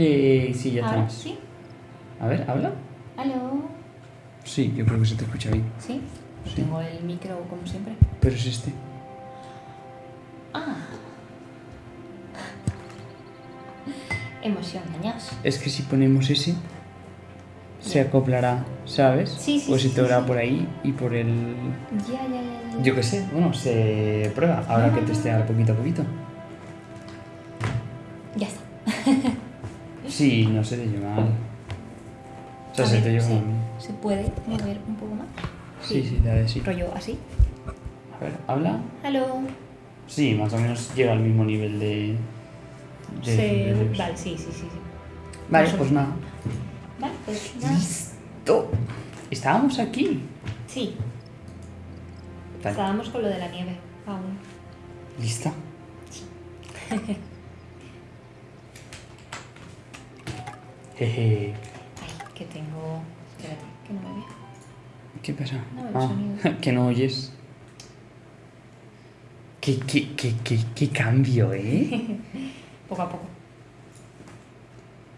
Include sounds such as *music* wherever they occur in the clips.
Eh, sí, ya Ahora estamos. sí. A ver, ¿habla? ¿Aló? Sí, yo creo que se te escucha bien. ¿Sí? Sí. Tengo el micro como siempre. Pero es este. Ah. Emoción dañados. Es que si ponemos ese, se acoplará, ¿sabes? Sí, sí, Pues sí, si te sí, sí. por ahí y por el... Ya, ya, ya. ya. Yo qué sé, bueno, se prueba. Habrá que testear poquito a poquito. Sí, no se te lleva mal. O sea, A se ver, te lleva sí. ¿Se puede mover un poco más? Sí, sí, la de sí. Rollo así. A ver, ¿habla? ¿Aló? Sí, más o menos llega al mismo nivel de... de Se... decibelios. Vale, sí, sí, sí. sí. Vale, más pues nada. Vale, pues nada. ¡Listo! Estábamos aquí. Sí, estábamos con lo de la nieve aún. ¿lista? *laughs* Jeje. Ay, que tengo... Espérate, que no me veo. ¿Qué pasa? No, el ah, sonido. *laughs* que no oyes. ¿Qué, qué, qué, qué, qué cambio, eh? *laughs* Poco a poco.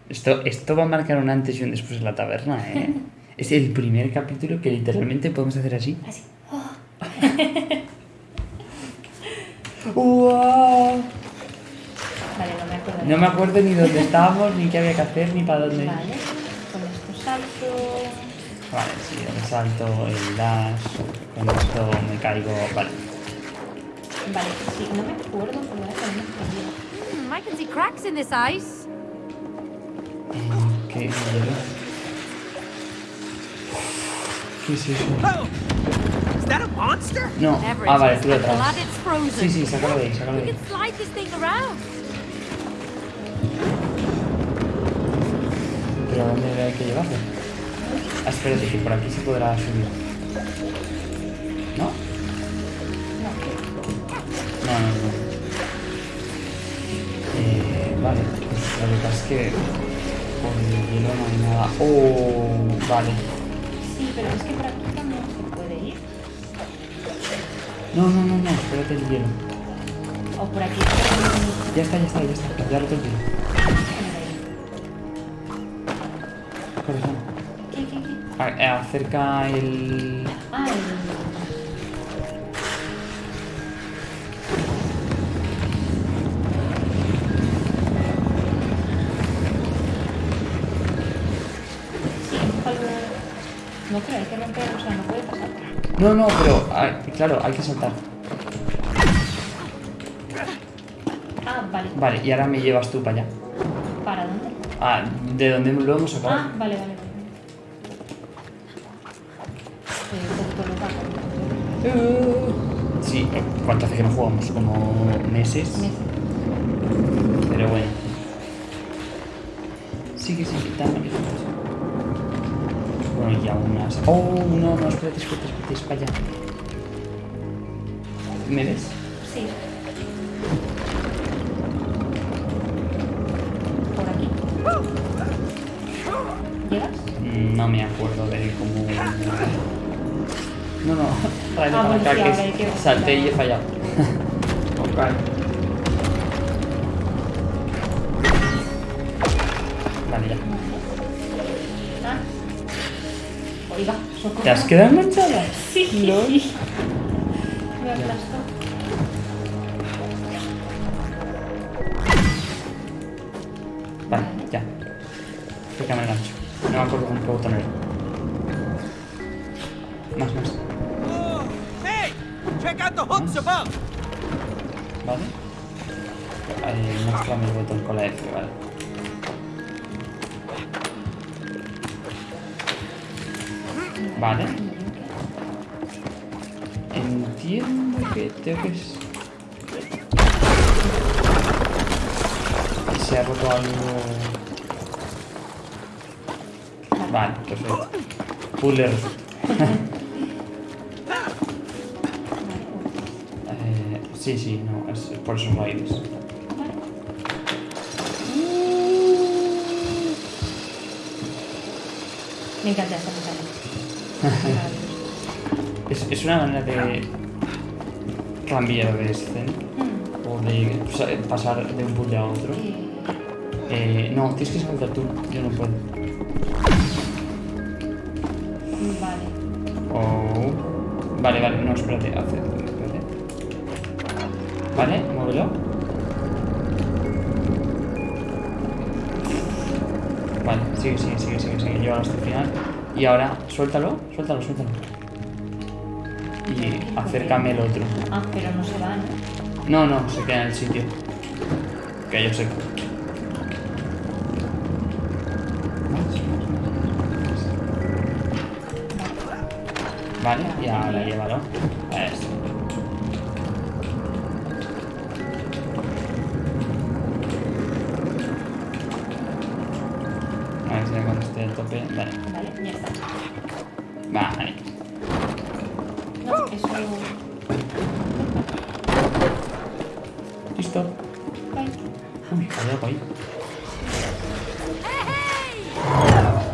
Esto, esto va a marcar un antes y un después en la taberna, ¿eh? *laughs* Es el primer capítulo que literalmente podemos hacer así. Así. Oh, ¡Wow! No me acuerdo. Ni dónde estábamos, ni qué había que hacer, ni para dónde. Vale, con esto salto. Vale, sí, el salto, el dash, con esto me caigo. Vale. Vale, sí, no me acuerdo por la que me. Hmm, I can see cracks in this ice. Eh, ¿Qué? ¿Qué es eso? Oh! Is that a monster? No. Ah, vale, tú it's frozen. Sí, sí, sácalo de ahí, sácalo de ahí. ¿Pero a dónde hay que llevarlo? Ah, espérate, que por aquí se podrá subir. ¿No? No, no, no. Eh, vale, lo que pasa es que por el hielo no hay nada. Oh, vale. Sí, pero es que por aquí no se puede ir. No, no, no, no, espérate el hielo. O por aquí. Ya está, ya está, ya está. Ya lo tengo. Corazón. ¿Qué, qué, qué? A- eh, Acerca el... Ah, el... Sí, empújalo. No, pero hay que romper, o sea, no puede pasar. No, no, pero claro, hay que saltar. Vale. Y ahora me llevas tú para allá. ¿Para dónde? Ah, de donde lo hemos sacado. Ah, vale, vale. Sí, eh, ¿cuánto hace que no jugamos? Como meses. Me- Pero bueno. Sigue sin quitarme que Bueno, y aún más. Oh, no, no, espérate, espérate, espérate, es para allá. ¿Me ves? Sí. No me acuerdo de cómo. No, no, tráeme Ah, para acá sí, que que- salté y he fallado. ok. Vale, ya. Ah. Oiga. ¿Te has quedado enganchada? Sí. No. *laughs* Me aplastó. Vale, ya. Creo que me engancho. No me acuerdo qué botón era. Más, más. Vale. Eh, muéstrame el botón con la F, vale. Vale. Entiendo que tengo que se ha roto algo... Resuelto. Eh, sí, sí, no, es por esos raíles. Me encanta esta pantalla. *laughs* Es, es una manera de cambiar de escena Mm. o de pasar de un puzzle a otro. Eh, no, tienes que saltar tú. Yo no puedo. Oh. Vale, vale, no, espérate, hace, espérate. Vale, muévelo. Vale, sigue, sigue, sigue, sigue, sigue. Llévalo hasta el final. Y ahora, suéltalo, suéltalo, suéltalo. Y acércame el otro. Ah, pero no se va, ¿no? No, no, se queda en el sitio. Que yo sé. Vale, y ahora llévalo. Eso. A ver si ya cuando esté al tope. Vale. Vale, ya está. Vale. No, eso... Listo. Ay, Uy, hay algo ahí.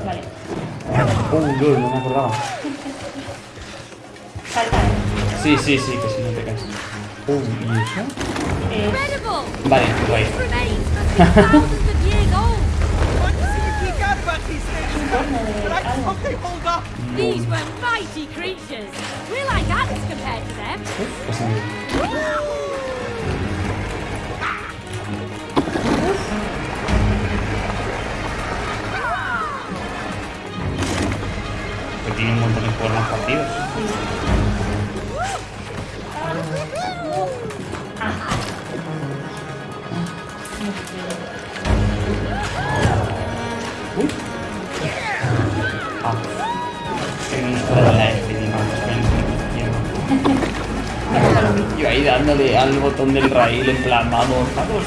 Vale. Lol, no me acordaba. Sí, sí, sí, que si no te caes. Uh, ¿y eso? Eh, Incredible! Vale, remains must be thousands of La F, Yo ahí dándole al botón del rail en plan, vamos, vamos.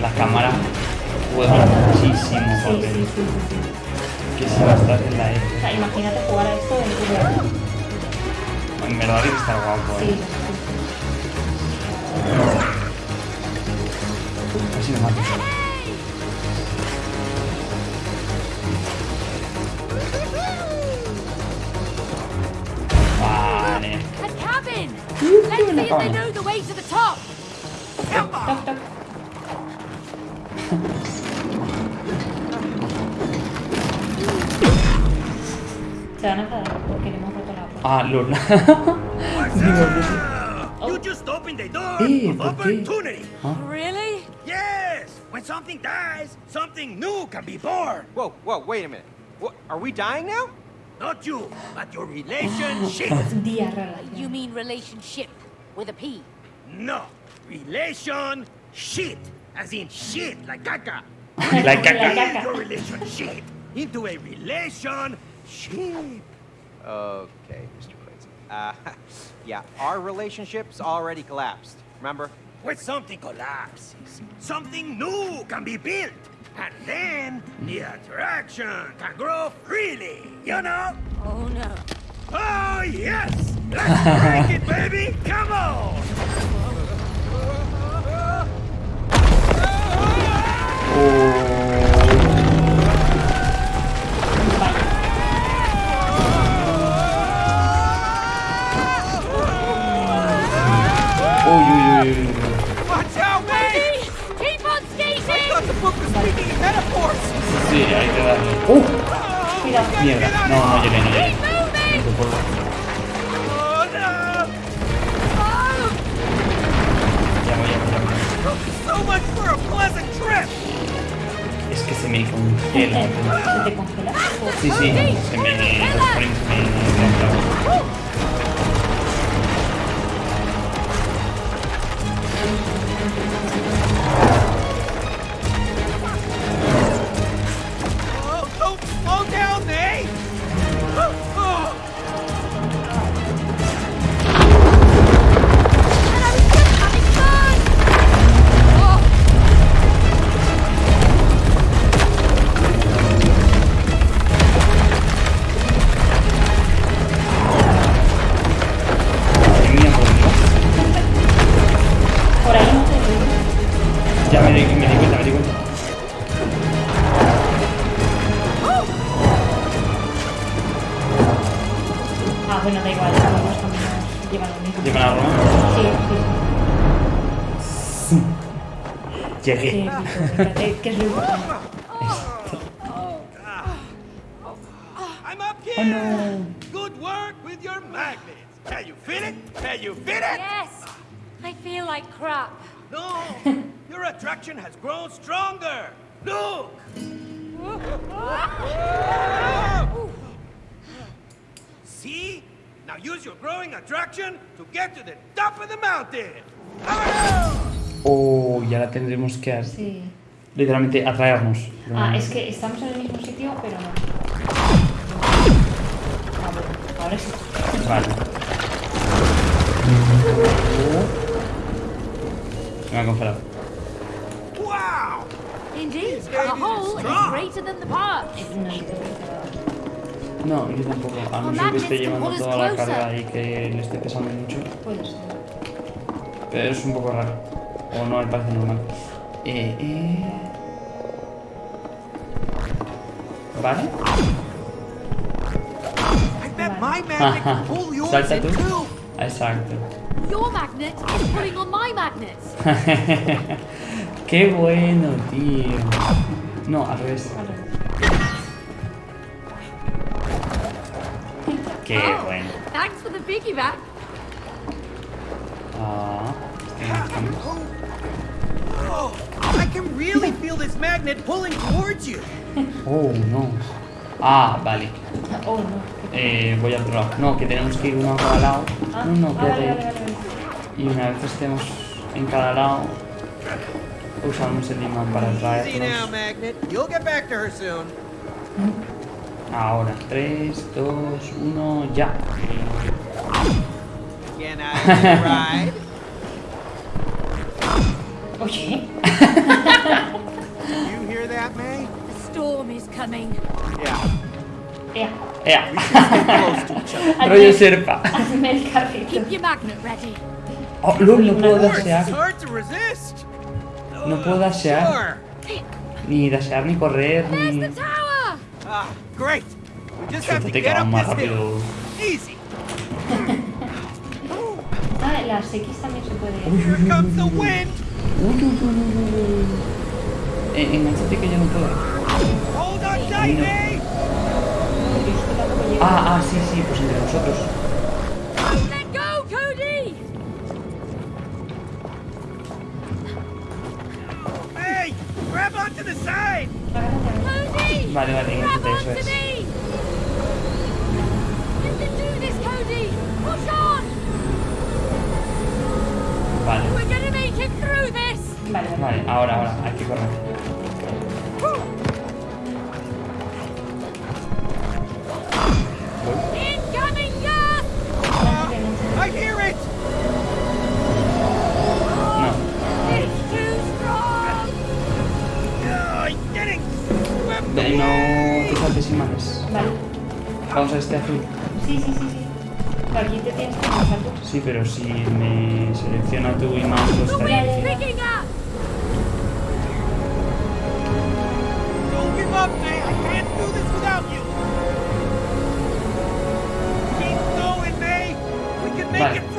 La cámara juega muchísimo Sí, sí, papel. sí, sí, sí. Va a estar en la O F. sea, imagínate jugar a esto en tu vida. En verdad tiene que estar guapo, Sí, eh. sí, Casi me mato. Vale. Cabin! Let's see if they know the way to the top. sí. Toc, toc. Se van a enfadar porque le hemos roto la puerta. Ah, lol. *laughs* You just opened the door Eh, of ¿por qué? opportunity. Really? Yes. When something dies, something new can be born. Whoa, whoa, wait a minute. What, are we dying now? Not you, but your relationship. *laughs* You mean relationship with a P? no. Relation shit. As in shit, like caca. Like *laughs* Like caca. caca. your relationship into a relation ship. Okay, Mr. Clayton. Uh, *laughs* yeah, our relationship's already collapsed. Remember? When something collapses, something new can be built. And then the attraction can grow freely, you know? Oh no. Oh, yes! Let's break it, baby! Come on! *laughs* Watch out, baby! Keep on skating! I skating! thought the book was speaking in metaphors! Sí, ahí te da. ¡Uh! Cuidado. Mierda. No, no llegué, no llegué. Keep moving! No puedo. Oh, no! Oh! Ya voy, ya voy, ya voy. So much for a pleasant trip! Es que se me congela. ¿Se te congela? Sí, sí, se me. Los frames me. me di, cuenta, me di cuenta. Ah, bueno, da igual, los caminos llevan lo mismo. ¿Llevan algo? Sí, sí. *laughs* sí. Llegué. Sí, sí, que es lo importante. Oh no. Good work with your magnets. Can you feel it? Can you feel it? Yes. I feel like crap. No. *laughs* attraction has grown stronger! Look! See? Now use your growing attraction to get to the top of the mountain! Oh, ya la tendremos que hacer. Sí. Literalmente atraernos. Ah, es que estamos en el mismo sitio, pero no. Ahora sí. Vale. Se me ha congelado. The baby is hole is strong. greater than the parts. No yo tampoco. A no ser que esté llevando toda la carga y que le esté pesando mucho. Puede ser. Pero es un poco raro. O no me parece normal. Eh, eh... ¿Vale? I bet my magnet can pull yours Salta tú. Exacto. Your magnet is pulling on my magnets. *laughs* Qué bueno, tío. No, al revés. Qué Oh, bueno. Thanks for the piggyback. Ah, estamos- Oh, I can really feel this magnet pulling towards you! Oh, no. Ah, vale. Oh, no. Eh, voy al otro lado. No, que tenemos que ir uno a cada lado. Ah, No, no, ah, vale, quédate. vale, vale, vale. Y una vez estemos en cada lado, usamos el imán para traernos. Magnet. You'll get back to her soon. Ahora, 3, 2, 1, ya. Can I take a ride? *laughs* Oye, *laughs* You hear that, May? The storm is coming. Yeah. each other. *laughs* Rollo serpa. hazme el carrito. Keep your magnet ready. Oh, lol, no puedo Of course, it's hard to resist! No puedo dasear. Sure! Ni dasear, ni correr, ni... tower. Ah, Suéltate que más rápido. Ah, las X también se puede. Wind! Uy, uy, uy, uy, uy. Eh, enganchate que yo no puedo. Llego. Ah, ah, sí, sí, pues entre nosotros. Vale, vale, eso es. Vale, vale. Vale, ahora, ahora, hay que correr. Imanes. Vale. Vamos a este azul. Sí, sí, sí, sí. Pero aquí te tienes que pasar tú. Sí, pero si me selecciona tu imán, The estaría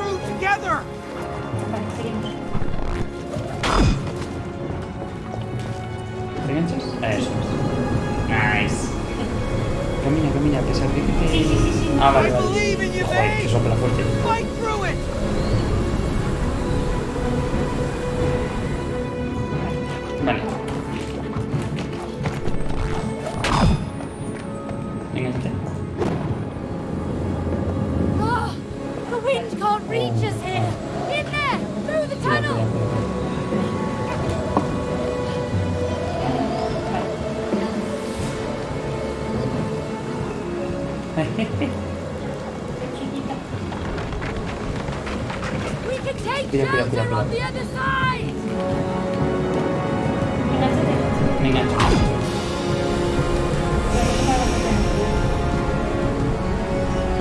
Sí, sí. Ah, vale, I vale. believe in you, Joder, que sopla fuerte. The other side. Enganchate. Me engancho.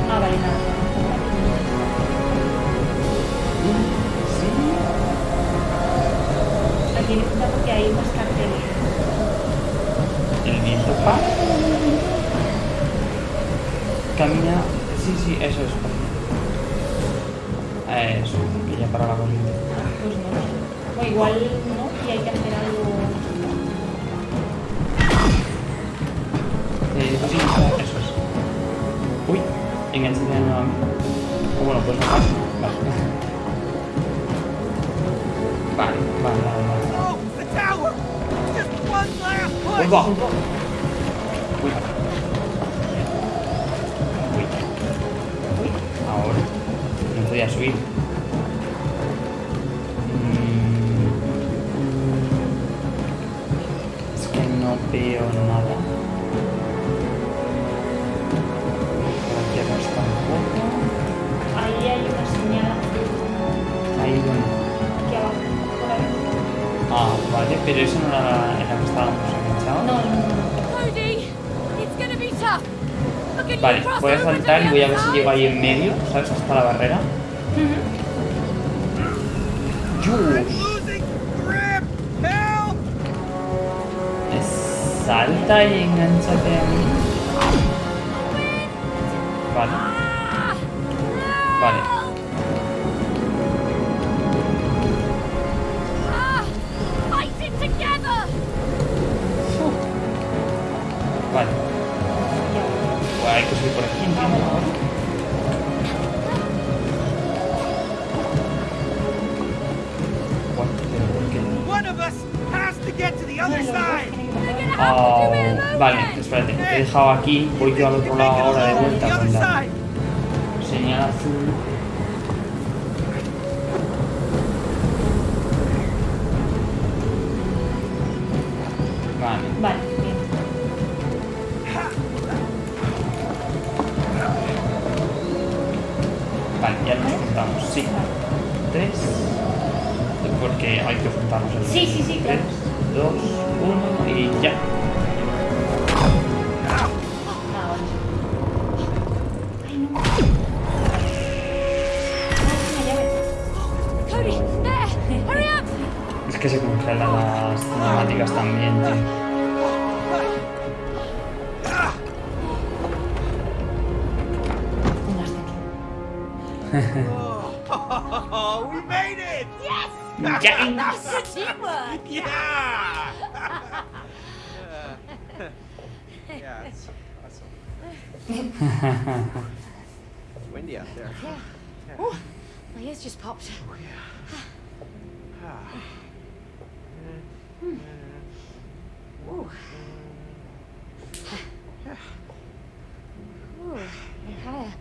Ah, vale, nada. Sí. Aquí necesita porque hay más carteles. El pa. Camina. Sí, sí, eso es. Eso, que ya para la corriente. Pues no. O igual no, y hay que hacer algo. Eh, pues sí, eso es. Uy, enganchate de nuevo a mí. O bueno, pues no pasa. Vale. Vale, vale, vale, vale. Oh, Uy, va. Uy. Uy. Podía subir. Mm. Es que no veo nada. Tampoco. Ahí hay una señal Ahí donde. aquí abajo. Por ahí. Ah, vale, pero eso no era en la que estábamos enganchados. No, no, no. At Vale, voy a saltar y voy a ver si llego ahí en medio, ¿sabes? Hasta la barrera. Salta y enganchate a mí. Vale, vale. Vale. Pues hay que subir por aquí, entiendo. Has to get to the other side! Ah, vale, espérate. Te he dejado aquí. Voy yo al otro lado ahora de vuelta la señal azul. Vale. Vale, bien. Vale, ya nos juntamos, sí. Tres. Porque hay que juntarnos el Sí, sí, sí, Tres, claro. 2, 1 y ya. Es que se congelan las cinemáticas también, tío. oh, we made it! Ya. Good teamwork. Yeah! *laughs* Yeah, it's awesome. it's *laughs* windy out there. Oh, my ears just popped. Oh, *sighs* Ooh. *sighs* *sighs* Ooh, yeah.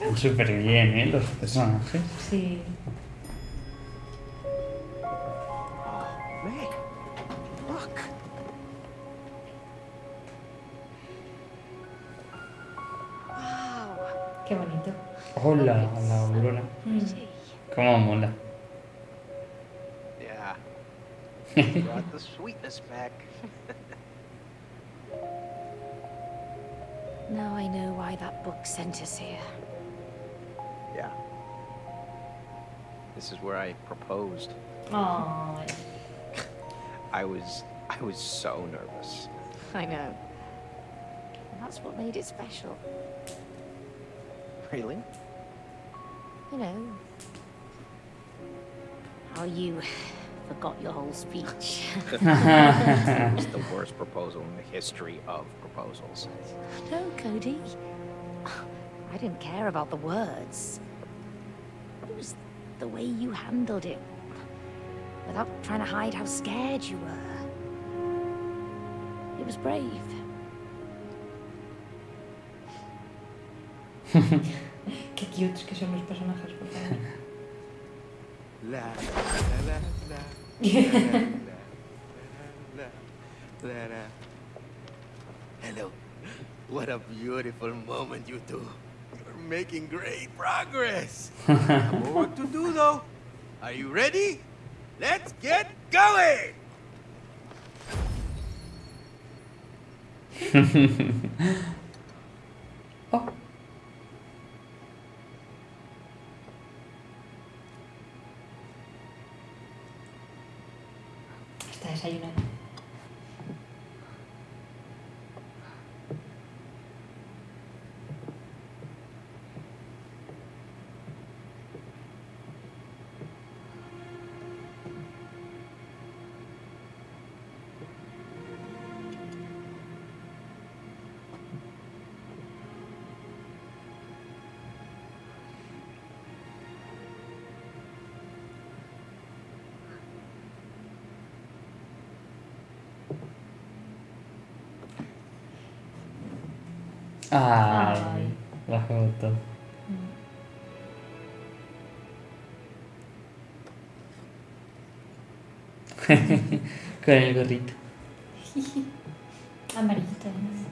Están súper bien, ¿eh? Los personajes. Sí. Wow. Qué bonito. Hola, la aurora. Pretty. Cómo mola. Yeah. *laughs* Brought the sweetness back. *laughs* Now I know why that book sent us here. Yeah. This is where I proposed. Ay. I was I was so nervous. I know. And that's what made it special. Really? You know. How you forgot your whole speech. *laughs* It was *laughs* the worst proposal in the history of proposals. no, Cody. I didn't care about the words was the way you handled it. Without trying to hide how scared you were. It was brave. Qué cutes que son los personajes, por favor. La, la, la, Hello. What a beautiful moment you two. Making great progress. *laughs* More work to do, though. Are you ready? Let's get going! *laughs* Ay, Ay. la foto. *laughs* Con el gorrito. *laughs* Amarillito, además.